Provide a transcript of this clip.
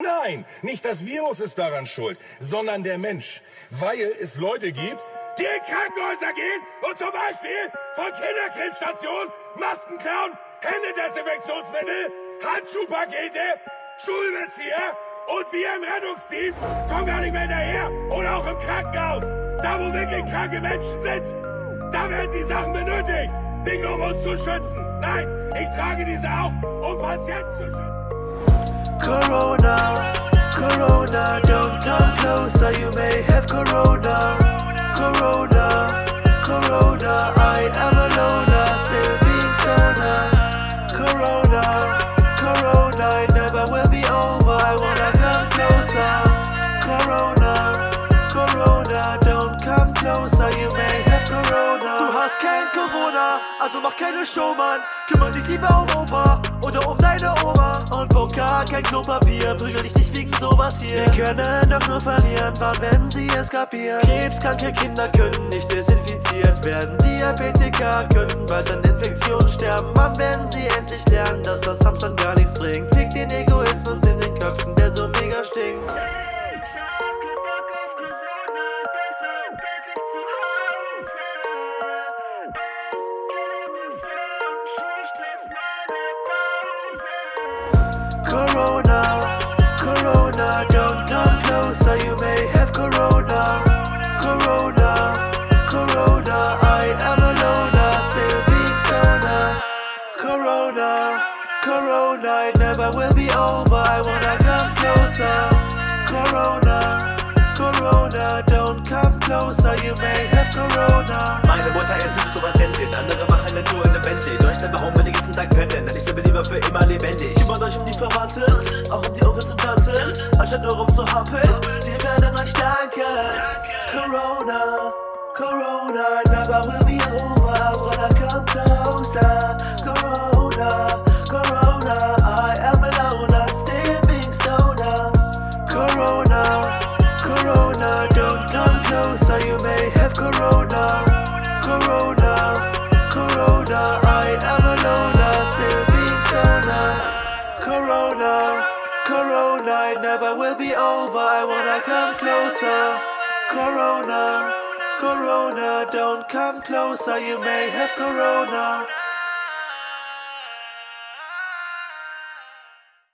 Nein, nicht das Virus ist daran schuld, sondern der Mensch. Weil es Leute gibt, die in Krankenhäuser gehen und zum Beispiel von Kinderkrebsstationen Masken klauen, Händedesinfektionsmittel, Handschuhpakete, Schulbezieher und wir im Rettungsdienst kommen gar nicht mehr hinterher. Oder auch im Krankenhaus, da wo wirklich kranke Menschen sind. Da werden die Sachen benötigt. Nicht um uns zu schützen. Nein, ich trage diese auch, um Patienten zu schützen. Corona, Corona, don't come closer, you may have Corona. Corona, Corona, I am a loner, still being stoner. Corona, Corona, it never will be over, I wanna come closer. Corona, Corona, don't come closer, you may have Corona. Du hast kein Corona, also mach keine Show, Mann. Kümmere dich lieber um Opa Boca, kein Klopapier, prügel dich nicht wegen sowas hier. Wir können doch nur verlieren, wann wenn sie es kapieren. Krebskranke Kinder können nicht desinfiziert werden. Diabetiker können bald an Infektionen sterben. Wann werden sie endlich lernen, dass das Hamstern gar nichts bringt? It never will be over, I wanna come closer. Corona, Corona, don't come closer, you may have Corona. Meine Mutter ist Psychopatientin, andere machen eine Tour in der Bentley. Deutschland warum wir den ganzen Tag pennen, denn ich bin lieber für immer lebendig. Kümmert euch um die Verwandte, auch um die Onkels und Tanten, anstatt nur rumzuhampeln. Sie werden euch danken. Corona, Corona, never will closer, you may have Corona. Corona, Corona, I am a loner, still being stoner. Corona, Corona, it never will be over, I wanna come closer. Corona, Corona, don't come closer, you may have Corona.